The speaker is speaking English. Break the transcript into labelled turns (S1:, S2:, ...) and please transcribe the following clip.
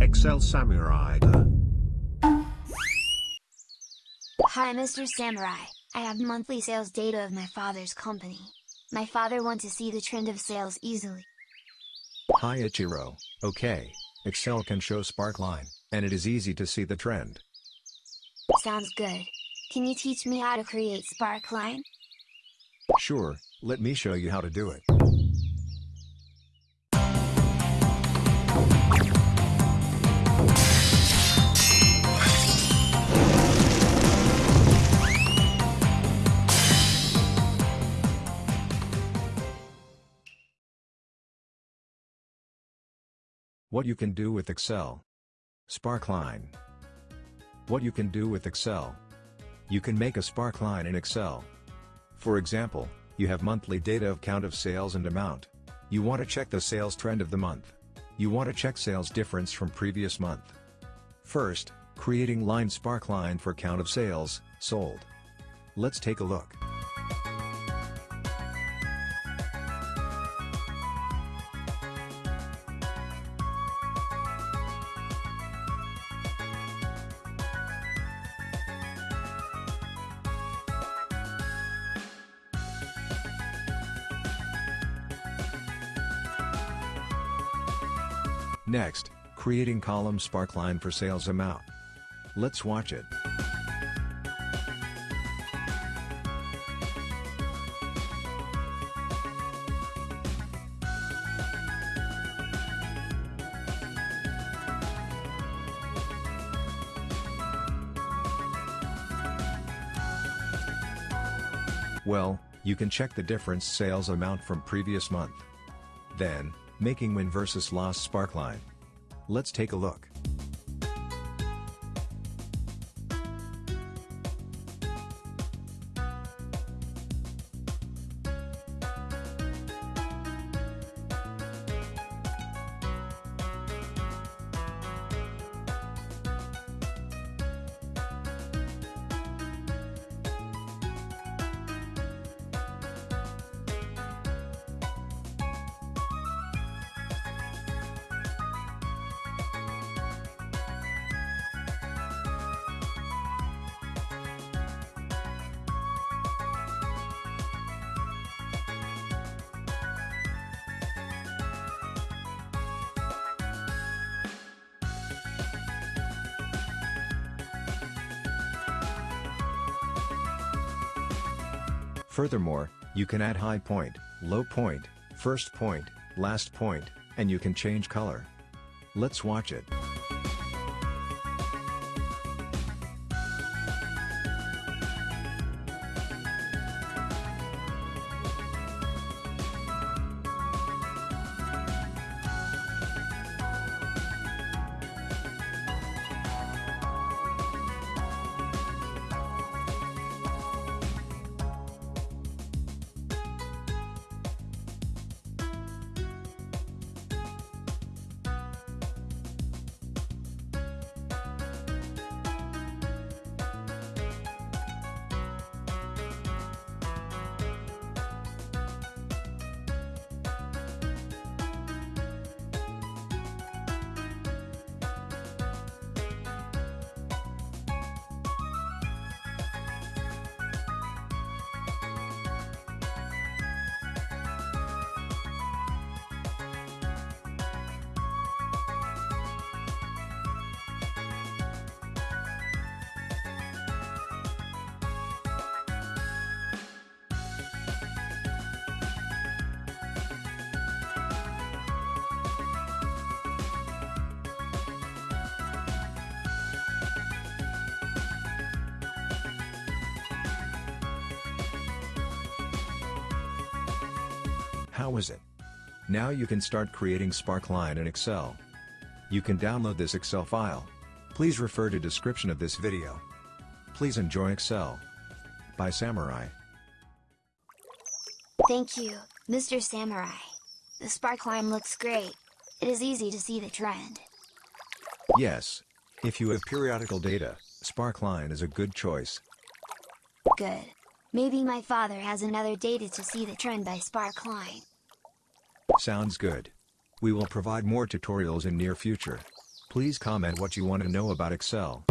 S1: Excel Samurai.
S2: Hi Mr. Samurai, I have monthly sales data of my father's company. My father wants to see the trend of sales easily.
S3: Hi Ichiro, okay, Excel can show Sparkline, and it is easy to see the trend.
S2: Sounds good. Can you teach me how to create Sparkline?
S3: Sure, let me show you how to do it. What you can do with Excel. Sparkline. What you can do with Excel. You can make a Sparkline in Excel. For example, you have monthly data of count of sales and amount. You want to check the sales trend of the month. You want to check sales difference from previous month. First, creating line Sparkline for count of sales, sold. Let's take a look. Next, creating column Sparkline for sales amount. Let's watch it. Well, you can check the difference sales amount from previous month. Then, making win versus loss Sparkline. Let's take a look. Furthermore, you can add high point, low point, first point, last point, and you can change color. Let's watch it. How is it? Now you can start creating Sparkline in Excel. You can download this Excel file. Please refer to description of this video. Please enjoy Excel. By Samurai.
S2: Thank you, Mr. Samurai. The Sparkline looks great. It is easy to see the trend.
S3: Yes. If you have periodical data, Sparkline is a good choice.
S2: Good. Maybe my father has another data to see the trend by Sparkline.
S3: Sounds good. We will provide more tutorials in near future. Please comment what you want to know about Excel.